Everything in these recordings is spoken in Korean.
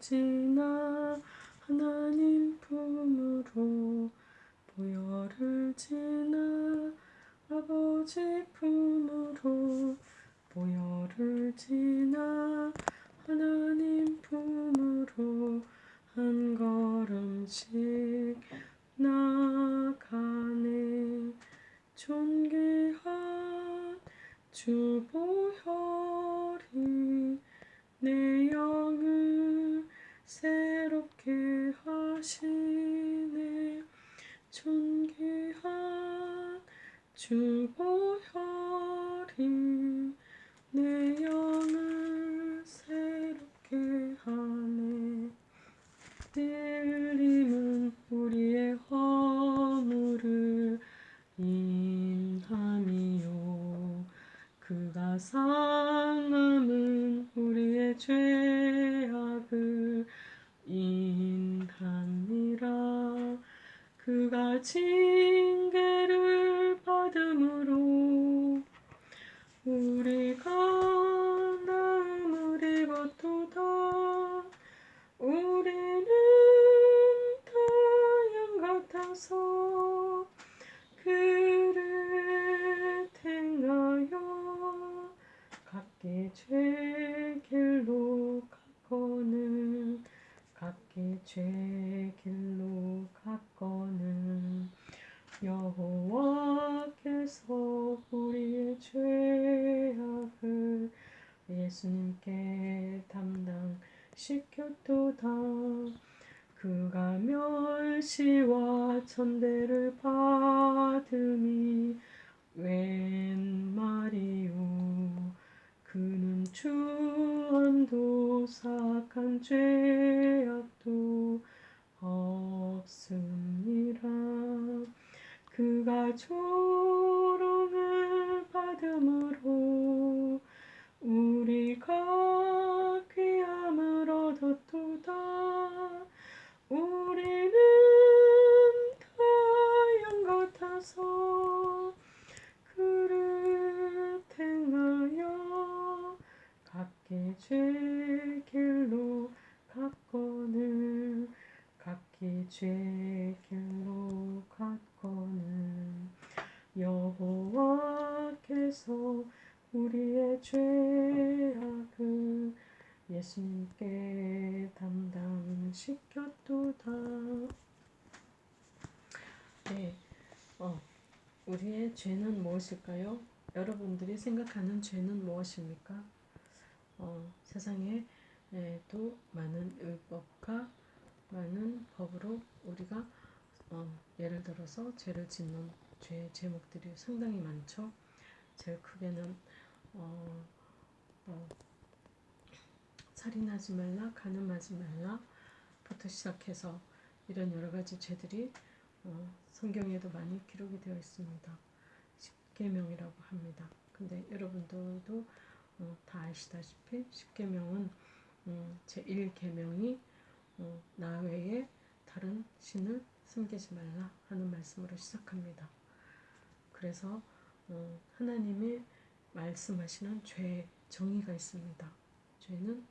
지나 하나님 품으로 보혈을 지나 아버지 품으로 보혈을 지나 하나님 품으로 한 걸음씩 나가네. 존귀한 주 보혈이 내 영을 새롭게 하시네. 존귀한 주 보혈이 내 영을 새롭게 하네. 들림은 우리의 허물을 인함이요. 그가 상함은 우리의 죄악을 인함이라 그가 징계를 받음으로 우리가 나음을 입었도다. 우리는 다 양 같아서 그를 행하여 각기 죄 길로 갔거늘 각기 죄 길로 갔거늘 여호와께서 우리의 죄악을 예수님께 담당시켰도다. 그가 멸시와 천대를 받음이 웬 말이오? 그는 주함도 사악한 죄악도 없음이라 그가 조롱을 받음으로 우리가 귀함을 얻었도다. 우리는 다 양 같아서 그를 행하여 각기 죄 길로 갔거늘 각기 죄 길로 갔거늘. 여호와께서 우리의 죄악을 예수님께 담당시켰도다. 네, 어, 우리의 죄는 무엇일까요? 여러분들이 생각하는 죄는 무엇입니까? 어, 세상에 에, 또 많은 율법과 많은 법으로 우리가 어, 예를 들어서 죄를 짓는 죄 제목들이 상당히 많죠. 제일 크게는 어, 어, 살인하지 말라, 가늠하지 말라부터 시작해서 이런 여러 가지 죄들이 어, 성경에도 많이 기록이 되어 있습니다. 십계명이라고 합니다. 근데 여러분들도 어, 다 아시다시피 십계명은 음, 제 1계명이 어, 나 외에 다른 신을 숨기지 말라 하는 말씀으로 시작합니다. 그래서 어, 하나님이 말씀하시는 죄의 정의가 있습니다. 죄는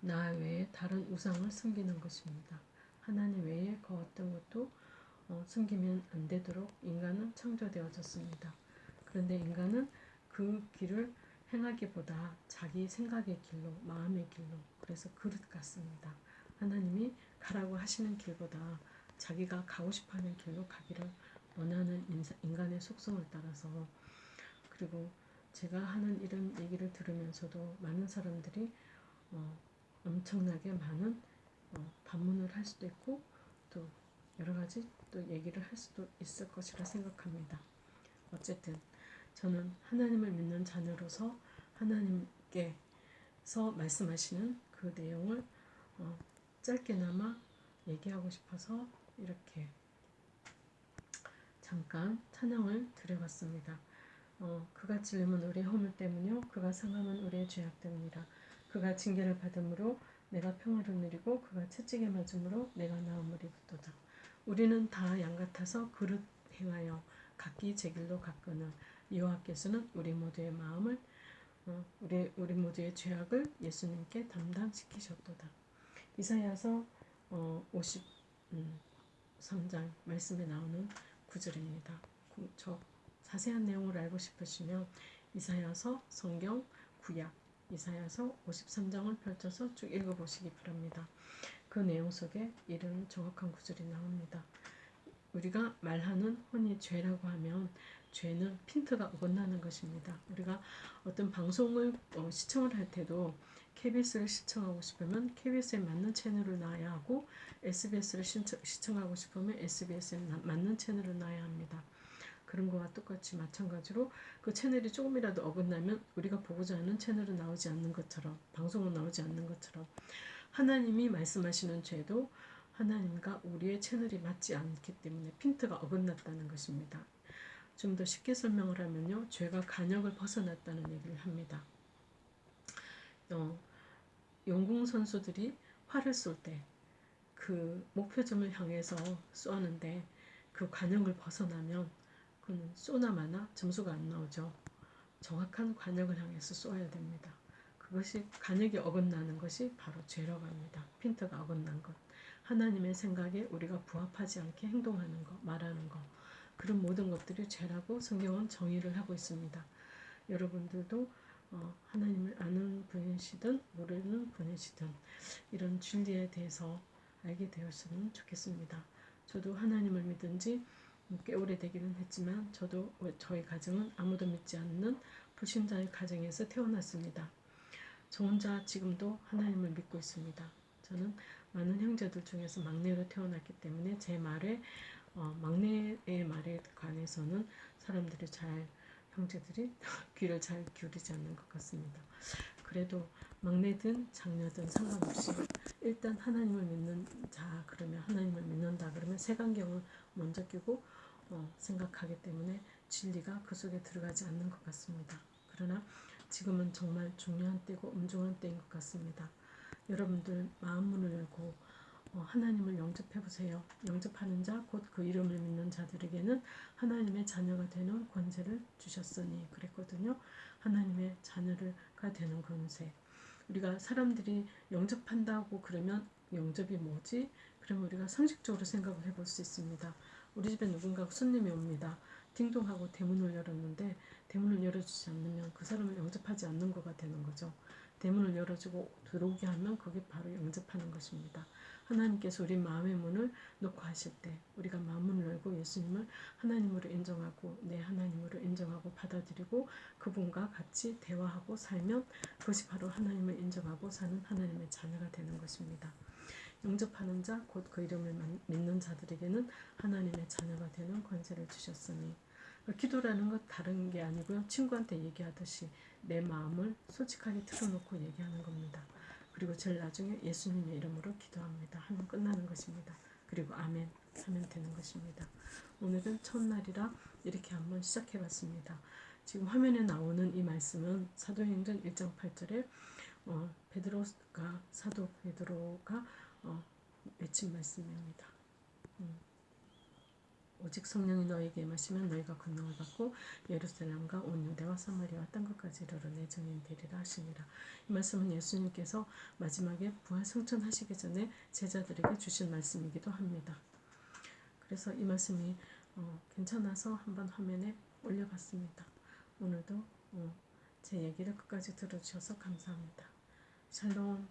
나 외에 다른 우상을 숨기는 것입니다. 하나님 외에 그 어떤 것도 어, 숨기면 안 되도록 인간은 창조되어졌습니다. 그런데 인간은 그 길을 행하기보다 자기 생각의 길로, 마음의 길로, 그래서 그릇 같습니다. 하나님이 가라고 하시는 길보다 자기가 가고 싶어 하는 길로 가기를 원하는 인간의 속성을 따라서 그리고 제가 하는 이런 얘기를 들으면서도 많은 사람들이 어, 엄청나게 많은 어, 반문을 할 수도 있고 또 여러 가지 또 얘기를 할 수도 있을 것이라 생각합니다. 어쨌든 저는 하나님을 믿는 자녀로서 하나님께서 말씀하시는 그 내용을 어, 짧게나마 얘기하고 싶어서 이렇게 잠깐 찬양을 드려봤습니다. 어, 그가 찔림은 우리의 허물 때문이요 그가 상함은 우리의 죄악 때문이라 그가 징계를 받음으로 내가 평화를 누리고 그가 채찍에 맞음으로 내가 나음을 입었도다. 우리는 다 양 같아서 그릇 행하여 각기 제 길로 갔거늘 여호와께서는 우리 모두의 마음을 어, 우리 우리 모두의 죄악을 예수님께 담당시키셨도다. 이사야서 어, 53장 말씀에 나오는 구절입니다. 구- 저 자세한 내용을 알고 싶으시면 이사야서 성경 구약 이사야서 53장을 펼쳐서 쭉 읽어보시기 바랍니다. 그 내용 속에 이런 정확한 구절이 나옵니다. 우리가 말하는 혼이 죄라고 하면 죄는 핀트가 어긋나는 것입니다. 우리가 어떤 방송을 어, 시청을 할 때도 KBS를 시청하고 싶으면 KBS에 맞는 채널을 놔야 하고 SBS를 신청, 시청하고 싶으면 SBS에 나- 맞는 채널을 놔야 합니다. 그런 거와 똑같이 마찬가지로 그 채널이 조금이라도 어긋나면 우리가 보고자 하는 채널은 나오지 않는 것처럼 방송은 나오지 않는 것처럼 하나님이 말씀하시는 죄도 하나님과 우리의 채널이 맞지 않기 때문에 핀트가 어긋났다는 것입니다. 좀 더 쉽게 설명을 하면요. 죄가 간역을 벗어났다는 얘기를 합니다. 어, 영궁 선수들이 활을 쏠 때 그 목표점을 향해서 쏘는데 그 관역을 벗어나면 그는 쏘나 마나 점수가 안 나오죠. 정확한 관역을 향해서 쏘아야 됩니다. 그것이 관역이 어긋나는 것이 바로 죄라고 합니다. 핀트가 어긋난 것. 하나님의 생각에 우리가 부합하지 않게 행동하는 것, 말하는 것. 그런 모든 것들이 죄라고 성경은 정의를 하고 있습니다. 여러분들도 어, 하나님을 아는 분이시든 모르는 분이시든 이런 진리에 대해서 알게 되었으면 좋겠습니다. 저도 하나님을 믿은 지 꽤 오래되기는 했지만 저도 저희 가정은 아무도 믿지 않는 불신자의 가정에서 태어났습니다. 저 혼자 지금도 하나님을 믿고 있습니다. 저는 많은 형제들 중에서 막내로 태어났기 때문에 제 말에 어, 막내의 말에 관해서는 사람들이 잘 형제들이 귀를 잘 기울이지 않는 것 같습니다. 그래도 막내든 장녀든 상관없이 일단 하나님을 믿는 자 그러면 하나님을 믿는다 그러면 색안경을 먼저 끼고 어, 생각하기 때문에 진리가 그 속에 들어가지 않는 것 같습니다. 그러나 지금은 정말 중요한 때고 엄중한 때인 것 같습니다. 여러분들 마음 문을 열고 어, 하나님을 영접해 보세요. 영접하는 자 곧 그 이름을 믿는 자들에게는 하나님의 자녀가 되는 권세를 주셨으니 그랬거든요. 하나님의 자녀가 되는 권세. 우리가 사람들이 영접한다고 그러면 영접이 뭐지? 그러면 우리가 상식적으로 생각을 해볼 수 있습니다. 우리 집에 누군가 손님이 옵니다. 딩동하고 대문을 열었는데 대문을 열어주지 않으면 그 사람을 영접하지 않는 거가 되는 거죠. 대문을 열어주고 들어오게 하면 그게 바로 영접하는 것입니다. 하나님께서 우리 마음의 문을 놓고 하실 때 우리가 마음문을 열고 예수님을 하나님으로 인정하고 내 하나님으로 인정하고 받아들이고 그분과 같이 대화하고 살면 그것이 바로 하나님을 인정하고 사는 하나님의 자녀가 되는 것입니다. 영접하는 자 곧 그 이름을 믿는 자들에게는 하나님의 자녀가 되는 권세를 주셨으니 기도라는 것 다른 게 아니고요. 친구한테 얘기하듯이 내 마음을 솔직하게 틀어놓고 얘기하는 겁니다. 그리고 제일 나중에 예수님의 이름으로 기도합니다. 하면 끝나는 것입니다. 그리고 아멘 하면 되는 것입니다. 오늘은 첫날이라 이렇게 한번 시작해 봤습니다. 지금 화면에 나오는 이 말씀은 사도행전 1장 8절에 어, 베드로가 사도 베드로가 어, 외친 말씀입니다. 음. 오직 성령이 너에게 임하시면 너희가 권능을 받고 예루살렘과 온 유대와 사마리아와 땅 끝까지 이르러 내 증인 되리라 하시니라. 이 말씀은 예수님께서 마지막에 부활 승천하시기 전에 제자들에게 주신 말씀이기도 합니다. 그래서 이 말씀이 어, 괜찮아서 한번 화면에 올려봤습니다. 오늘도 어, 제 얘기를 끝까지 들어주셔서 감사합니다. 샬롬